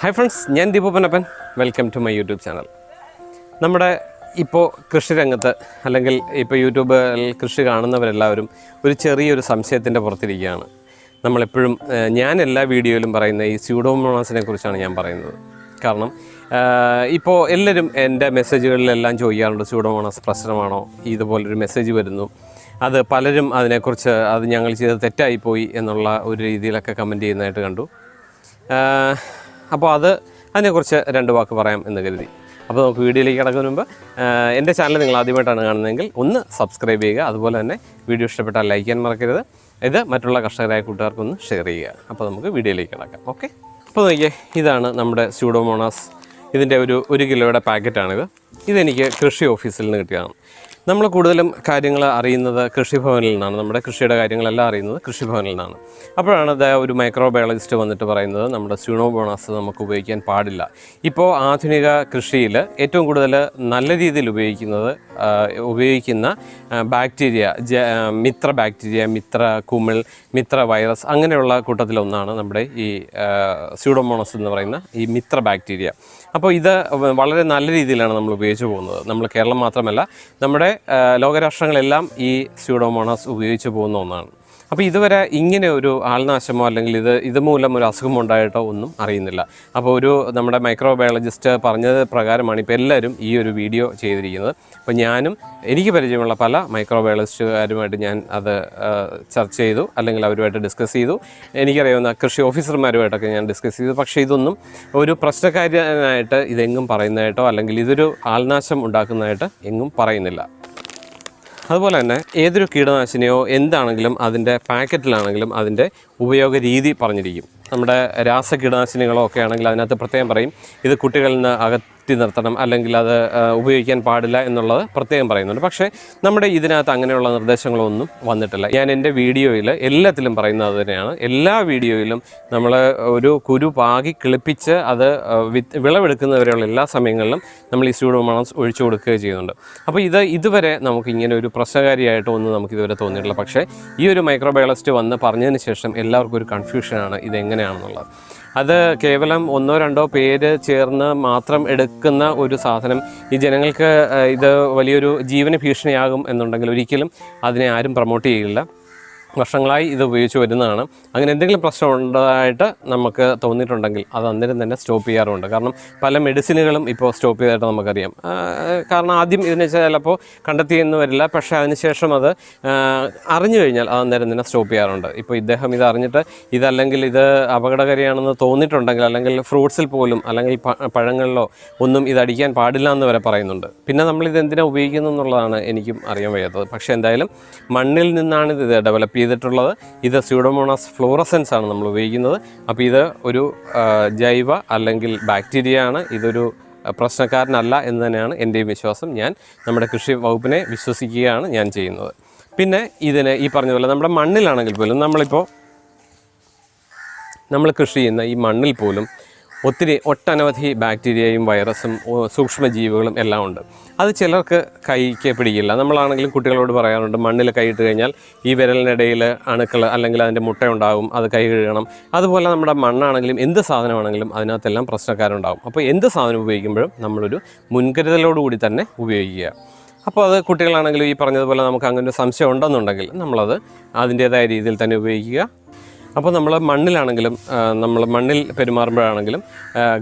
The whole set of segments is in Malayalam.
ഹായ് ഫ്രണ്ട്സ് ഞാൻ ദീപപനപ്പൻ welcome to my YouTube channel നമ്മുടെ ഇപ്പോൾ കൃഷിരംഗത്ത് അല്ലെങ്കിൽ ഇപ്പോൾ യൂട്യൂബിൽ കൃഷി കാണുന്നവരെല്ലാവരും ഒരു ചെറിയൊരു സംശയത്തിന്റെ പുറത്തിരിക്കുകയാണ്. നമ്മളെപ്പോഴും ഞാൻ എല്ലാ വീഡിയോയിലും പറയുന്ന ഈ സ്യൂഡോമോണാസിനെ കുറിച്ചാണ് ഞാൻ പറയുന്നത്. കാരണം ഇപ്പോൾ എല്ലാവരും എന്റെ മെസ്സേജുകളിലെല്ലാം ചോദിക്കാറുണ്ട് സ്യൂഡോമോണാസ് പ്രശ്നമാണോ? ഇതുപോലൊരു മെസ്സേജ് വരുന്നു. അത് പലരും അതിനെക്കുറിച്ച് അത് ഞങ്ങൾ ചെയ്ത് തെറ്റായിപ്പോയി എന്നുള്ള ഒരു രീതിയിലൊക്കെ കമന്റ് ചെയ്യുന്നതായിട്ട് കണ്ടു. അപ്പോൾ അത് അതിനെക്കുറിച്ച് രണ്ട് വാക്ക് പറയാം എന്ന് കരുതി. അപ്പോൾ നമുക്ക് വീഡിയോയിലേക്ക് കിടക്കുന്ന മുമ്പ് എന്റെ ചാനൽ നിങ്ങൾ ആദ്യമായിട്ടാണ് കാണുന്നതെങ്കിൽ ഒന്ന് സബ്സ്ക്രൈബ് ചെയ്യുക. അതുപോലെ തന്നെ വീഡിയോ ഇഷ്ടപ്പെട്ടാൽ ലൈക്ക് ചെയ്യാൻ മറക്കരുത്. ഇത് മറ്റുള്ള കർഷകരായ കൂട്ടുകാർക്കൊന്ന് ഷെയർ ചെയ്യുക. അപ്പോൾ നമുക്ക് വീഡിയോയിലേക്ക് കിടക്കാം. ഓക്കെ. അപ്പോൾ നോക്കിയേ ഇതാണ് നമ്മുടെ സ്യൂഡോമോണാസ് ഇതിന്റെ ഒരു ഒരു കിലോയുടെ പാക്കറ്റാണിത്. ഇതെനിക്ക് കൃഷി ഓഫീസിൽ നിന്ന് കിട്ടിയതാണ്. നമ്മൾ കൂടുതലും കാര്യങ്ങൾ അറിയുന്നത് കൃഷിഭവനിൽ നിന്നാണ്. നമ്മുടെ കൃഷിയുടെ കാര്യങ്ങളെല്ലാം അറിയുന്നത് കൃഷിഭവനിൽ നിന്നാണ്. അപ്പോഴാണ് ഒരു മൈക്രോബയോളജിസ്റ്റ് വന്നിട്ട് പറയുന്നത് നമ്മുടെ സ്യൂണോബോണസ് നമുക്ക് ഉപയോഗിക്കാൻ പാടില്ല. ഇപ്പോൾ ആധുനിക കൃഷിയിൽ ഏറ്റവും കൂടുതൽ നല്ല രീതിയിൽ ഉപയോഗിക്കുന്നത് ഉപയോഗിക്കുന്ന ബാക്ടീരിയ മിത്ര ബാക്ടീരിയ മിത്ര കുമിൾ മിത്ര വൈറസ് അങ്ങനെയുള്ള കൂട്ടത്തിലൊന്നാണ് നമ്മുടെ ഈ സ്യൂഡോമോണസ് എന്ന് പറയുന്ന ഈ മിത്ര ബാക്ടീരിയ അപ്പോൾ ഇത് വളരെ നല്ല രീതിയിലാണ് നമ്മൾ ഉപയോഗിച്ച് പോകുന്നത്. നമ്മൾ കേരളം മാത്രമല്ല നമ്മുടെ ലോകരാഷ്ട്രങ്ങളെല്ലാം ഈ സ്യൂഡോമോണാസ് ഉപയോഗിച്ച് പോകുന്ന ഒന്നാണ്. അപ്പോൾ ഇതുവരെ ഇങ്ങനെ ഒരു ആൾനാശമോ അല്ലെങ്കിൽ ഇത് ഇതുമൂലം ഒരു അസുഖം ഉണ്ടായിട്ടോ ഒന്നും അറിയുന്നില്ല. അപ്പോൾ ഒരു നമ്മുടെ മൈക്രോബയോളജിസ്റ്റ് പറഞ്ഞത് പ്രകാരമാണ് ഇപ്പോൾ എല്ലാവരും ഈ ഒരു വീഡിയോ ചെയ്തിരിക്കുന്നത്. അപ്പോൾ ഞാനും എനിക്ക് പരിചയമുള്ള പല മൈക്രോബയോളജിസ്റ്റുകാരുമായിട്ട് ഞാൻ അത് ചർച്ച ചെയ്തു അല്ലെങ്കിൽ അവരുമായിട്ട് ഡിസ്കസ് ചെയ്തു. എനിക്കറിയാവുന്ന കൃഷി ഓഫീസർമാരുമായിട്ടൊക്കെ ഞാൻ ഡിസ്കസ് ചെയ്തു. പക്ഷേ ഇതൊന്നും ഒരു പ്രശ്നക്കാരനായിട്ട് ഇതെങ്ങും പറയുന്നതായിട്ടോ അല്ലെങ്കിൽ ഇതൊരു ആൾനാശം ഉണ്ടാക്കുന്നതായിട്ട് എങ്ങും പറയുന്നില്ല. അതുപോലെ തന്നെ ഏതൊരു കീടനാശിനിയോ എന്താണെങ്കിലും അതിന്റെ പാക്കറ്റിലാണെങ്കിലും അതിന്റെ ഉപയോഗ രീതി പറഞ്ഞിരിക്കും. നമ്മുടെ രാസ കീടനാശിനികളോ ഒക്കെ ആണെങ്കിൽ അതിനകത്ത് പ്രത്യേകം പറയും ഇത് കുട്ടികളിൽ നിന്ന് അകറ്റി നിർത്തണം അല്ലെങ്കിൽ അത് ഉപയോഗിക്കാൻ പാടില്ല എന്നുള്ളത് പ്രത്യേകം പറയുന്നുണ്ട്. പക്ഷേ നമ്മുടെ ഇതിനകത്ത് അങ്ങനെയുള്ള നിർദ്ദേശങ്ങളൊന്നും വന്നിട്ടില്ല. ഞാൻ എന്റെ വീഡിയോയിൽ എല്ലാത്തിലും പറയുന്നത് തന്നെയാണ്. എല്ലാ വീഡിയോയിലും നമ്മൾ ഒരു കുരു പാകി കിളിപ്പിച്ച് അത് വിളവെടുക്കുന്നവരെയുള്ള എല്ലാ സമയങ്ങളിലും നമ്മൾ ഈ സ്യൂഡോമോണസ് ഒഴിച്ചു കൊടുക്കുകയും ചെയ്യുന്നുണ്ട്. അപ്പോൾ ഇത് ഇതുവരെ നമുക്ക് ഇങ്ങനെ ഒരു പ്രശ്നകാരിയായിട്ടോ ഒന്നും നമുക്ക് ഇതുവരെ തോന്നിയിട്ടില്ല. പക്ഷേ ഈ ഒരു മൈക്രോബയോളജിസ്റ്റ് വന്ന് പറഞ്ഞതിന് ശേഷം എല്ലാവർക്കും ഒരു കൺഫ്യൂഷനാണ് ഇത് എങ്ങനെയാണെന്നുള്ളത് അത് കേവലം ഒന്നോ രണ്ടോ പേര് ചേർന്ന് മാത്രം എടുക്കുന്ന ഒരു സാധനം. ഈ ജനങ്ങൾക്ക് ഇത് വലിയൊരു ജീവന ഭീഷണിയാകും എന്നുണ്ടെങ്കിൽ ഒരിക്കലും അതിനെ ആരും പ്രൊമോട്ട് ചെയ്യില്ല. വർഷങ്ങളായി ഇത് ഉപയോഗിച്ച് വരുന്നതാണ്. അങ്ങനെ എന്തെങ്കിലും പ്രശ്നം ഉണ്ടായിട്ട് നമുക്ക് തോന്നിയിട്ടുണ്ടെങ്കിൽ അത് അന്നേരം തന്നെ സ്റ്റോപ്പ് ചെയ്യാറുണ്ട്. കാരണം പല മെഡിസിനുകളും ഇപ്പോൾ സ്റ്റോപ്പ് ചെയ്തായിട്ട് നമുക്കറിയാം. കാരണം ആദ്യം ഇതിന് ചിലപ്പോൾ കണ്ടെത്തിയെന്ന് വരില്ല പക്ഷേ അതിനുശേഷം അത് അറിഞ്ഞു കഴിഞ്ഞാൽ അത് അന്നേരം തന്നെ സ്റ്റോപ്പ് ചെയ്യാറുണ്ട്. ഇപ്പോൾ ഇദ്ദേഹം ഇത് അറിഞ്ഞിട്ട് ഇതല്ലെങ്കിൽ ഇത് അപകടകാരിയാണെന്ന് തോന്നിയിട്ടുണ്ടെങ്കിൽ അല്ലെങ്കിൽ ഫ്രൂട്ട്സിൽ പോലും അല്ലെങ്കിൽ പഴങ്ങളിലോ ഒന്നും ഇത് അടിക്കാൻ പാടില്ല എന്ന് വരെ പറയുന്നുണ്ട്. പിന്നെ നമ്മൾ ഇത് എന്തിനാണ് ഉപയോഗിക്കുന്നത് എന്നുള്ളതാണ് എനിക്കും അറിയാൻ വയ്യാത്തത്. പക്ഷേ എന്തായാലും മണ്ണിൽ നിന്നാണ് ഇത് ഡെവലപ്പ് ചെയ്തിട്ടുള്ളത്. ഇത് സ്യൂഡോമോണാസ് ഫ്ലോറസെൻസ് ആണ് നമ്മൾ ഉപയോഗിക്കുന്നത്. അപ്പോൾ ഇത് ഒരു ജൈവ അല്ലെങ്കിൽ ബാക്ടീരിയ ആണ്. ഇതൊരു പ്രശ്നക്കാരനല്ല എന്ന് തന്നെയാണ് എന്റെയും വിശ്വാസം. ഞാൻ നമ്മുടെ കൃഷി വകുപ്പിനെ വിശ്വസിക്കുകയാണ് ഞാൻ ചെയ്യുന്നത്. പിന്നെ ഇതിന് ഈ പറഞ്ഞ പോലെ നമ്മുടെ മണ്ണിലാണെങ്കിൽ പോലും നമ്മളിപ്പോൾ നമ്മൾ കൃഷി ചെയ്യുന്ന ഈ മണ്ണിൽ പോലും ഒത്തിരി ഒട്ടനവധി ബാക്ടീരിയയും വൈറസും സൂക്ഷ്മജീവികളും എല്ലാം ഉണ്ട്. അത് ചിലർക്ക് കൈക്ക് പിടിക്കില്ല. നമ്മളാണെങ്കിലും കുട്ടികളോട് പറയാറുണ്ട് മണ്ണിൽ കൈയിട്ട് കഴിഞ്ഞാൽ ഈ വിരലിനിടയിൽ അണുക്കൾ അല്ലെങ്കിൽ അതിന്റെ മുട്ട ഉണ്ടാകും അത് കൈ കഴുകണം. അതുപോലെ നമ്മുടെ മണ്ണാണെങ്കിലും എന്ത് സാധനമാണെങ്കിലും അതിനകത്തെല്ലാം പ്രശ്നക്കാരുണ്ടാകും അപ്പോൾ എന്ത് സാധനം ഉപയോഗിക്കുമ്പോഴും നമ്മളൊരു മുൻകരുതലോടുകൂടി തന്നെ ഉപയോഗിക്കുക. അപ്പോൾ അത് കുട്ടികളാണെങ്കിലും ഈ പറഞ്ഞതുപോലെ നമുക്ക് അങ്ങനെ ഒരു സംശയം ഉണ്ടെന്നുണ്ടെങ്കിൽ നമ്മളത് അതിന്റേതായ രീതിയിൽ തന്നെ ഉപയോഗിക്കുക. അപ്പോൾ നമ്മൾ മണ്ണിലാണെങ്കിലും നമ്മൾ മണ്ണിൽ പെരുമാറുമ്പോഴാണെങ്കിലും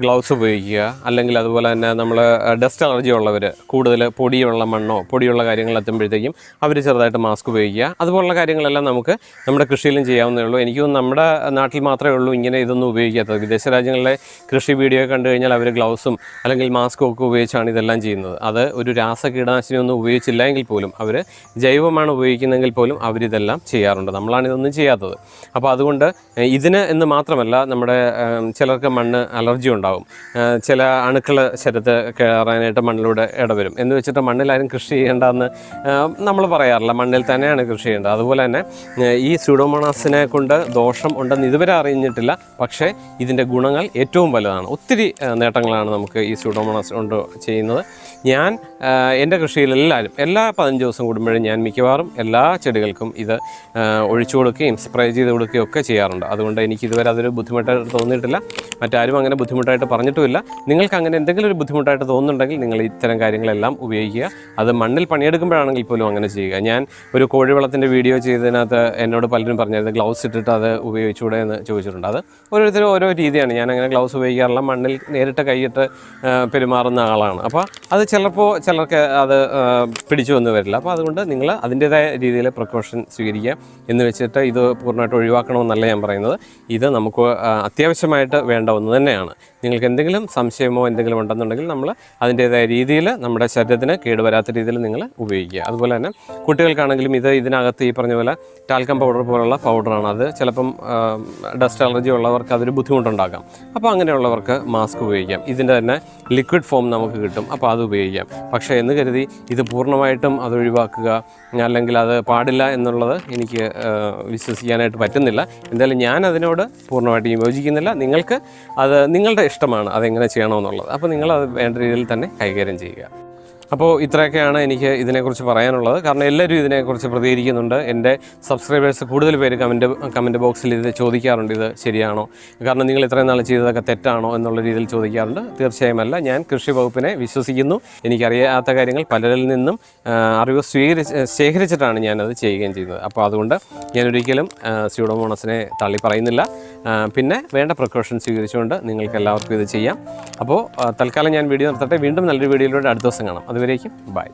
ഗ്ലൗസ് ഉപയോഗിക്കുക. അല്ലെങ്കിൽ അതുപോലെ തന്നെ നമ്മൾ ഡസ്റ്റ് അലർജി ഉള്ളവർ കൂടുതൽ പൊടിയുള്ള മണ്ണോ പൊടിയുള്ള കാര്യങ്ങൾ എത്തുമ്പോഴത്തേക്കും അവർ ചെറുതായിട്ട് മാസ്ക് ഉപയോഗിക്കുക. അതുപോലുള്ള കാര്യങ്ങളെല്ലാം നമുക്ക് നമ്മുടെ കൃഷിയിലും ചെയ്യാവുന്നേ ഉള്ളൂ. എനിക്ക് നമ്മുടെ നാട്ടിൽ മാത്രമേ ഉള്ളൂ ഇങ്ങനെ ഇതൊന്നും ഉപയോഗിക്കാത്തത്. വിദേശ രാജ്യങ്ങളിലെ കൃഷി വീഡിയോ കണ്ടു കഴിഞ്ഞാൽ അവർ ഗ്ലൗസും അല്ലെങ്കിൽ മാസ്കും ഒക്കെ ഉപയോഗിച്ചാണ് ഇതെല്ലാം ചെയ്യുന്നത്. അത് ഒരു രാസ കീടനാശിനി ഒന്നും ഉപയോഗിച്ചില്ല എങ്കിൽ പോലും അവർ ജൈവമാണ് ഉപയോഗിക്കുന്നതെങ്കിൽ പോലും അവരിതെല്ലാം ചെയ്യാറുണ്ട്. നമ്മളാണ് ഇതൊന്നും ചെയ്യാത്തത്. അപ്പോൾ അതുകൊണ്ട് ഏഹ്, ഇതിന് എന്ന് മാത്രമല്ല നമ്മുടെ ചിലർക്ക് മണ്ണ് അലർജി ഉണ്ടാവും. ചില അണുക്കൾ ശരത്ത് കയറാനായിട്ട് മണ്ണിലൂടെ ഇടവരും. എന്ന് വെച്ചിട്ട് മണ്ണിലാരും കൃഷി ചെയ്യേണ്ടതെന്ന് നമ്മൾ പറയാറില്ല. മണ്ണിൽ തന്നെയാണ് കൃഷി ചെയ്യേണ്ടത്. അതുപോലെ തന്നെ ഈ സ്യൂഡോമോണാസിനെ കൊണ്ട് ദോഷം ഉണ്ടെന്ന് ഇതുവരെ അറിഞ്ഞിട്ടില്ല. പക്ഷേ ഇതിന്റെ ഗുണങ്ങൾ ഏറ്റവും വലുതാണ്. ഒത്തിരി നേട്ടങ്ങളാണ് നമുക്ക് ഈ സ്യൂഡോമോണാസ് കൊണ്ട് ചെയ്യുന്നത്. ഞാൻ എന്റെ കൃഷിയിൽ എല്ലാവരും എല്ലാ പതിനഞ്ച് ദിവസം കൂടുമ്പോഴും ഞാൻ മിക്കവാറും എല്ലാ ചെടികൾക്കും ഇത് ഒഴിച്ചു കൊടുക്കുകയും സ്പ്രേ ചെയ്ത് കൊടുക്കുകയും ഒക്കെ ചെയ്യാറുണ്ട്. അതുകൊണ്ട് എനിക്ക് ഇതുവരെ അതൊരു ബുദ്ധിമുട്ടായിട്ട് തോന്നിയിട്ടില്ല. മറ്റാരും അങ്ങനെ ബുദ്ധിമുട്ടായിട്ട് പറഞ്ഞിട്ടുമില്ല. നിങ്ങൾക്ക് അങ്ങനെ എന്തെങ്കിലും ഒരു ബുദ്ധിമുട്ടായിട്ട് തോന്നുന്നുണ്ടെങ്കിൽ നിങ്ങൾ ഇത്തരം കാര്യങ്ങളെല്ലാം ഉപയോഗിക്കുക. അത് മണ്ണിൽ പണിയെടുക്കുമ്പോഴാണെങ്കിൽ പോലും അങ്ങനെ ചെയ്യുക. ഞാൻ ഒരു കോഴിവളത്തിന്റെ വീഡിയോ ചെയ്തതിനകത്ത് എന്നോട് പലരും പറഞ്ഞത് ഗ്ലൗസ് ഇട്ടിട്ട് അത് ഉപയോഗിച്ചുകൂടെ എന്ന് ചോദിച്ചിട്ടുണ്ട്. അത് ഓരോരുത്തരും ഓരോ രീതിയാണ്. ഞാൻ അങ്ങനെ ഗ്ലൗസ് ഉപയോഗിക്കാറില്ല. മണ്ണിൽ നേരിട്ട് കൈയിട്ട് പെരുമാറുന്ന ആളാണ്. അപ്പോൾ അത് ചിലപ്പോൾ ചിലർക്ക് അത് പിടിച്ചു വന്ന് വരില്ല. അപ്പോൾ അതുകൊണ്ട് നിങ്ങൾ അതിന്റേതായ രീതിയിൽ പ്രിക്കോഷൻ സ്വീകരിക്കുക എന്ന് വെച്ചിട്ട് ഇത് പൂർണമായിട്ട് ഒഴിവാക്കണമെന്നല്ല ഞാൻ പറയുന്നത്. ഇത് നമുക്ക് അത്യാവശ്യമായിട്ട് വേണ്ട ഒന്ന് തന്നെയാണ്. നിങ്ങൾക്ക് എന്തെങ്കിലും സംശയമോ എന്തെങ്കിലും ഉണ്ടെന്നുണ്ടെങ്കിൽ നമ്മൾ അതിന്റേതായ രീതിയിൽ നമ്മുടെ ശരീരത്തിന് കേടുവരാത്ത രീതിയിൽ നിങ്ങൾ ഉപയോഗിക്കുക. അതുപോലെ തന്നെ കുട്ടികൾക്കാണെങ്കിലും ഇത് ഇതിനകത്ത് ഈ പറഞ്ഞ പോലെ ടാൽക്കം പൗഡർ പോലുള്ള പൗഡറാണ് അത് ചിലപ്പം ഡസ്റ്റ് അലർജി ഉള്ളവർക്ക് അതൊരു ബുദ്ധിമുട്ടുണ്ടാക്കാം. അപ്പോൾ അങ്ങനെയുള്ളവർക്ക് മാസ്ക് ഉപയോഗിക്കാം. ഇതിന്റെ തന്നെ ലിക്വിഡ് ഫോം നമുക്ക് കിട്ടും. അപ്പോൾ അത് ഉപയോഗിക്കാം. പക്ഷേ എന്ന് കരുതി ഇത് പൂർണമായിട്ടും അത് ഒഴിവാക്കുക അല്ലെങ്കിൽ അത് പാടില്ല എന്നുള്ളത് എനിക്ക് വിശ്വസിക്കാനായിട്ട് പറ്റുന്നില്ല. എന്തായാലും ഞാൻ അതിനോട് പൂർണമായിട്ട് യോജിക്കുന്നില്ല. നിങ്ങൾക്ക് അത് നിങ്ങളുടെ ഇഷ്ടമാണ് അതെങ്ങനെ ചെയ്യണമെന്നുള്ളത്. അപ്പോൾ നിങ്ങൾ അത് വേണ്ട രീതിയിൽ തന്നെ കൈകാര്യം ചെയ്യുക. അപ്പോൾ ഇത്രയൊക്കെയാണ് എനിക്ക് ഇതിനെക്കുറിച്ച് പറയാനുള്ളത്. കാരണം എല്ലാവരും ഇതിനെക്കുറിച്ച് പ്രതികരിക്കുന്നുണ്ട്. എന്റെ സബ്സ്ക്രൈബേഴ്സ് കൂടുതൽ പേര് കമന്റ് കമന്റ് ബോക്സിൽ ഇത് ചോദിക്കാറുണ്ട് ഇത് ശരിയാണോ? കാരണം നിങ്ങൾ ഇത്രയും നാൾ ചെയ്തതൊക്കെ തെറ്റാണോ എന്നുള്ള രീതിയിൽ ചോദിക്കാറുണ്ട്. തീർച്ചയായും അല്ല ഞാൻ കൃഷി വകുപ്പിനെ വിശ്വസിക്കുന്നു. എനിക്കറിയാത്ത കാര്യങ്ങൾ പലരിൽ നിന്നും അറിവ് സ്വീകരിച്ച് ശേഖരിച്ചിട്ടാണ് ഞാനത് ചെയ്യുകയും ചെയ്യുന്നത്. അപ്പോൾ അതുകൊണ്ട് ഞാനൊരിക്കലും സ്യൂഡോമോണസിനെ തള്ളി പറയുന്നില്ല. പിന്നെ വേണ്ട പ്രിക്കോഷൻ സ്വീകരിച്ചുകൊണ്ട് നിങ്ങൾക്ക് എല്ലാവർക്കും ഇത് ചെയ്യാം. അപ്പോൾ തൽക്കാലം ഞാൻ വീഡിയോ നിർത്തട്ടെ. വീണ്ടും നല്ലൊരു വീഡിയോയിലൂടെ അടുത്ത ദിവസം കാണാം. അതുവരേക്കും ബൈ